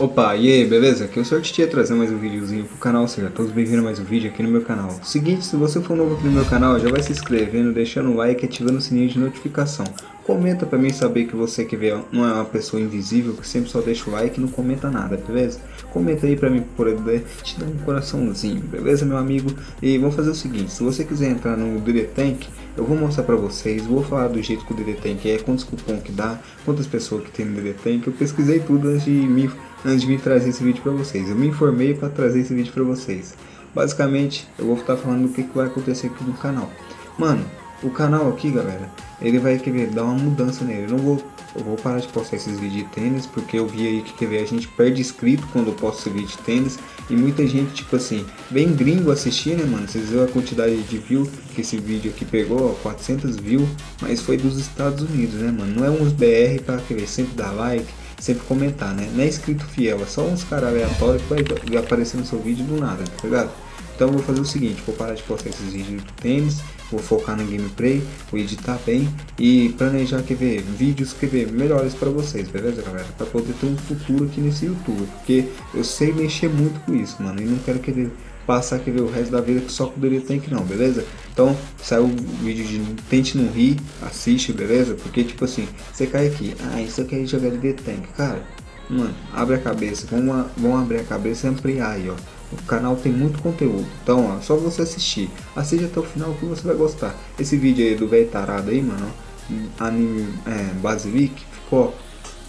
Opa, e aí, beleza? Aqui é o Sr. Titia trazer mais um videozinho pro canal, sejam todos bem-vindos a mais um vídeo aqui no meu canal. Seguinte, se você for novo aqui no meu canal, já vai se inscrevendo, deixando o like e ativando o sininho de notificação. Comenta pra mim saber que você que vê não é uma pessoa invisível, que sempre só deixa o like e não comenta nada, beleza? Comenta aí pra mim poder te dar um coraçãozinho, beleza meu amigo? E vamos fazer o seguinte, se você quiser entrar no DD Tank, eu vou mostrar pra vocês, vou falar do jeito que o DD Tank é, quantos cupom que dá, quantas pessoas que tem no DD Tank, eu pesquisei tudo antes de me, antes de me trazer esse vídeo pra vocês, eu me informei pra trazer esse vídeo pra vocês. Basicamente, eu vou estar falando do que, que vai acontecer aqui no canal. Mano, o canal aqui, galera, ele vai querer dar uma mudança nele. Eu não vou, eu vou parar de postar esses vídeos de tênis, porque eu vi aí que quer ver, a gente perde inscrito quando eu posto vídeo de tênis. E muita gente, tipo assim, bem gringo assistir, né, mano? Vocês viram a quantidade de view que esse vídeo aqui pegou, ó, 400 views, mas foi dos Estados Unidos, né, mano? Não é uns BR pra querer sempre dar like, sempre comentar, né? Não é inscrito fiel, é só uns caras aleatórios que vai aparecer no seu vídeo do nada, tá ligado? Então vou fazer o seguinte, vou parar de postar esses vídeos do tênis, vou focar na gameplay, vou editar bem e planejar quer ver, vídeos quer ver, melhores para vocês, beleza galera? Para poder ter um futuro aqui nesse YouTube, porque eu sei mexer muito com isso, mano, e não quero querer passar quer ver o resto da vida só com o Dele Tank não, beleza? Então, saiu o vídeo de Tente Não Rir, assiste, beleza? Porque tipo assim, você cai aqui, ah, isso aqui é jogar Dele Tank, cara, mano, abre a cabeça, vamos, vamos abrir a cabeça e ampliar aí, ó. O canal tem muito conteúdo, então ó, só você assistir. Assiste até o final que você vai gostar. Esse vídeo aí do velho tarado aí, mano, anime é, Basilic, ficou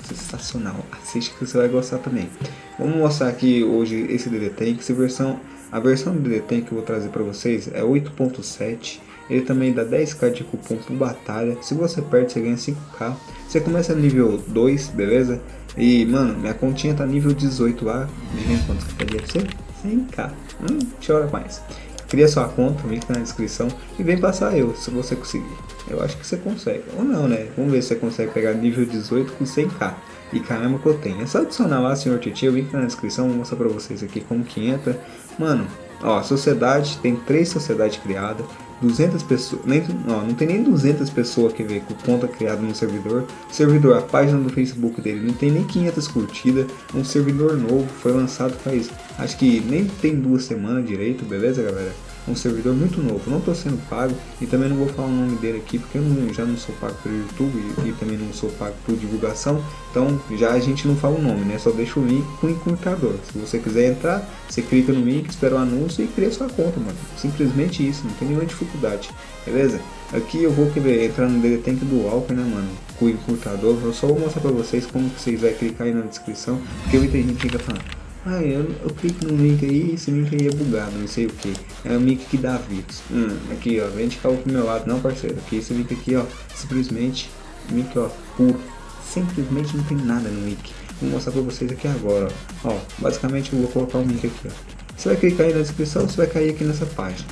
sensacional. Assiste que você vai gostar também. Vamos mostrar aqui hoje esse DD Tank, essa versão, a versão do DD Tank que eu vou trazer para vocês é 8.7. Ele também dá 10k de cupom por batalha. Se você perde, você ganha 5k. Você começa nível 2, beleza? E, mano, minha continha tá nível 18 lá. Adivinha quanto que pegaria pra você? 100k. Hum, chora mais. Cria sua conta, link na descrição e vem passar eu, se você conseguir. Eu acho que você consegue. Ou não, né? Vamos ver se você consegue pegar nível 18 com 100k. E caramba que eu tenho. É só adicionar lá, senhor Titi, o link na descrição, vou mostrar pra vocês aqui como que entra. Mano, ó, sociedade, tem três sociedades criadas. 200 pessoas, nem, não, não tem nem 200 pessoas que ver com conta criada no servidor. servidor, a página do Facebook dele não tem nem 500 curtidas. Um servidor novo, foi lançado faz, acho que nem tem duas semanas direito, beleza galera? Um servidor muito novo, não estou sendo pago e também não vou falar o nome dele aqui porque eu não, já não sou pago pelo YouTube e, e, também não sou pago por divulgação, então já a gente não fala o nome, né? Só deixa o link com o encurtador. Se você quiser entrar, você clica no link, espera o anúncio e cria sua conta, mano. Simplesmente isso, não tem nenhuma dificuldade, beleza? Aqui eu vou querer entrar no Tank do Walker, né, mano? Com o encurtador, eu só vou mostrar pra vocês como vocês vão clicar aí na descrição, porque muita gente fica falando ah, eu, eu clico no link aí esse link aí é bugado, não sei o que. É o link que dá vírus. Hum, aqui ó, vem de cá pro meu lado, não parceiro. Aqui esse link aqui ó, simplesmente, link ó, puro. Simplesmente não tem nada no link. Vou mostrar pra vocês aqui agora, ó. ó basicamente eu vou colocar o link aqui ó. Você vai clicar aí na descrição, você vai cair aqui nessa página.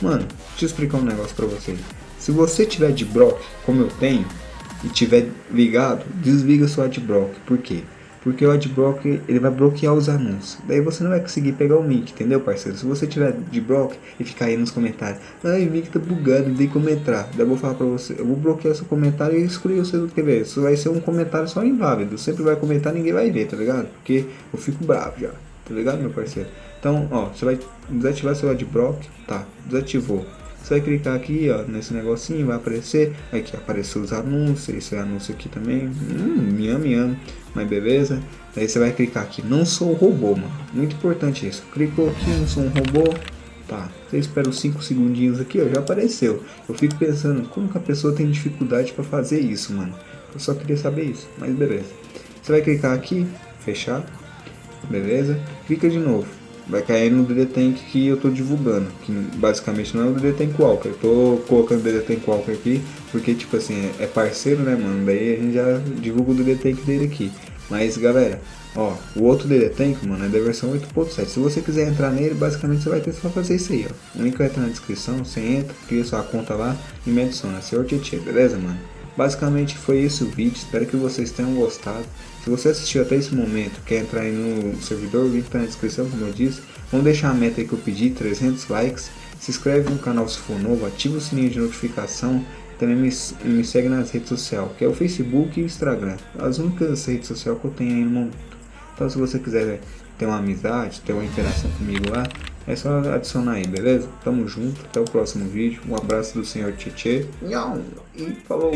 Mano, deixa eu explicar um negócio pra vocês. Se você tiver de block, como eu tenho, e tiver ligado, desliga seu adblock. Por quê? Porque o adblock ele vai bloquear os anúncios. Daí você não vai conseguir pegar o link, entendeu, parceiro? Se você tiver de block e ficar aí nos comentários, ai, o link tá bugado, tem como entrar. Daí eu vou falar pra você, eu vou bloquear seu comentário e excluir o seu quer ver? Isso vai ser um comentário só inválido. Sempre vai comentar, ninguém vai ver, tá ligado? Porque eu fico bravo já, tá ligado, meu parceiro? Então, ó, você vai desativar seu adblock, tá? Desativou. Você vai clicar aqui, ó, nesse negocinho, vai aparecer. Aqui apareceu os anúncios, esse anúncio aqui também. Hum, miam, miam. Mas beleza. Aí você vai clicar aqui, não sou robô, mano. Muito importante isso. Clicou aqui, não sou um robô. Tá, você espera os 5 segundinhos aqui, ó, já apareceu. Eu fico pensando, como que a pessoa tem dificuldade para fazer isso, mano? Eu só queria saber isso, mas beleza. Você vai clicar aqui, fechar, beleza? Clica de novo vai cair no DD Tank que eu tô divulgando, que basicamente não é o DD Tank Walker, eu tô colocando o DD Tank Walker aqui, porque tipo assim, é parceiro né mano, daí a gente já divulga o DD Tank dele aqui, mas galera, ó, o outro DD Tank mano é da versão 8.7, se você quiser entrar nele, basicamente você vai ter só fazer isso aí, ó, o link vai estar na descrição, você entra, cria sua conta lá e me adiciona, senhor Tietê, beleza mano? Basicamente foi esse o vídeo, espero que vocês tenham gostado. Se você assistiu até esse momento, quer entrar aí no servidor, o link está na descrição, como eu disse. Vamos deixar a meta aí que eu pedi, 300 likes. Se inscreve no canal se for novo, ativa o sininho de notificação. Também me, me segue nas redes sociais, que é o Facebook e o Instagram. As únicas redes sociais que eu tenho aí no momento. Então se você quiser ter uma amizade, ter uma interação comigo lá, é só adicionar aí, beleza? Tamo junto, até o próximo vídeo. Um abraço do senhor Tietê. E falou!